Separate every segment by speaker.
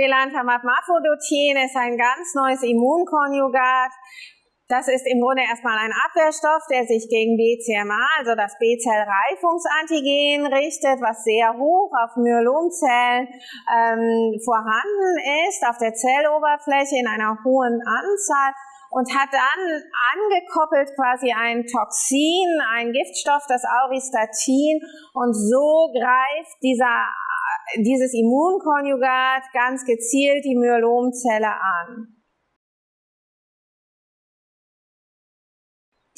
Speaker 1: Belantamab Mafodotin ist ein ganz neues Immunkonjugat. Das ist im Grunde erstmal ein Abwehrstoff, der sich gegen BCMA, also das B-Zell-Reifungsantigen richtet, was sehr hoch auf Myelomzellen ähm, vorhanden ist, auf der Zelloberfläche in einer hohen Anzahl und hat dann angekoppelt quasi ein Toxin, ein Giftstoff, das Auristatin und so greift dieser, dieses Immunkonjugat ganz gezielt die Myelomzelle an.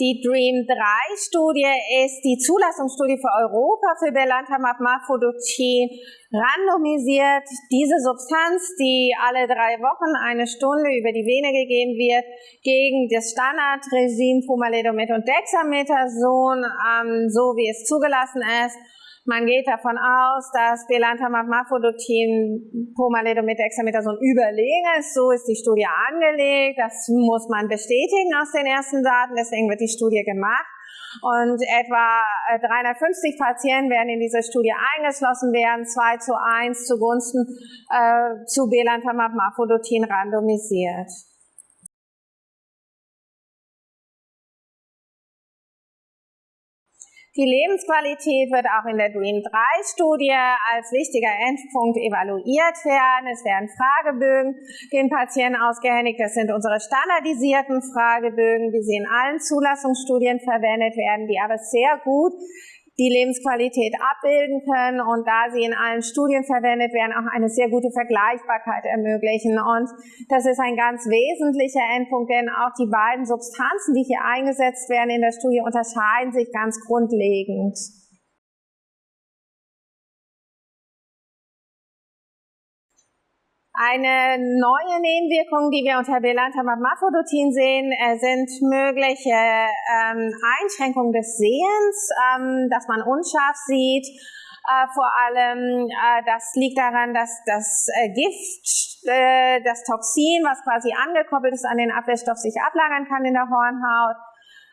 Speaker 1: Die DREAM-3-Studie ist die Zulassungsstudie für Europa für Belantamab Mafodotin, randomisiert diese Substanz, die alle drei Wochen eine Stunde über die Vene gegeben wird, gegen das Standardregime Pomalidomid und Dexamethason, ähm, so wie es zugelassen ist man geht davon aus, dass Belantamab Mafodotin Pomalidomid Dexamethason überlegen ist. So ist die Studie angelegt. Das muss man bestätigen aus den ersten Daten. Deswegen wird die Studie gemacht. Und etwa 350 Patienten werden in diese Studie eingeschlossen werden, 2 zu 1 zugunsten äh, zu Belantamab Mafodotin randomisiert. Die Lebensqualität wird auch in der DREAM-3-Studie als wichtiger Endpunkt evaluiert werden. Es werden Fragebögen den Patienten ausgehändigt. Das sind unsere standardisierten Fragebögen, wie sie in allen Zulassungsstudien verwendet werden, die aber sehr gut die Lebensqualität abbilden können und da sie in allen Studien verwendet werden, auch eine sehr gute Vergleichbarkeit ermöglichen. Und das ist ein ganz wesentlicher Endpunkt, denn auch die beiden Substanzen, die hier eingesetzt werden in der Studie, unterscheiden sich ganz grundlegend. Eine neue Nebenwirkung, die wir unter Belantamab Mafodotin sehen, äh, sind mögliche ähm, Einschränkungen des Sehens, ähm, dass man unscharf sieht. Äh, vor allem, äh, das liegt daran, dass das äh, Gift, äh, das Toxin, was quasi angekoppelt ist an den Abwehrstoff, sich ablagern kann in der Hornhaut.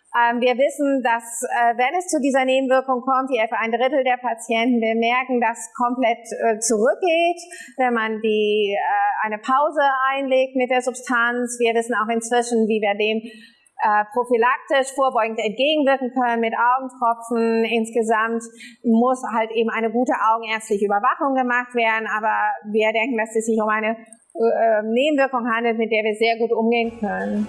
Speaker 1: Ähm, wir wissen, dass äh, wenn es zu dieser Nebenwirkung kommt, die etwa ein Drittel der Patienten bemerken, dass komplett äh, zurückgeht, wenn man die, äh, eine Pause einlegt mit der Substanz. Wir wissen auch inzwischen, wie wir dem äh, prophylaktisch vorbeugend entgegenwirken können mit Augentropfen. Insgesamt muss halt eben eine gute augenärztliche Überwachung gemacht werden, aber wir denken, dass es sich um eine äh, Nebenwirkung handelt, mit der wir sehr gut umgehen können.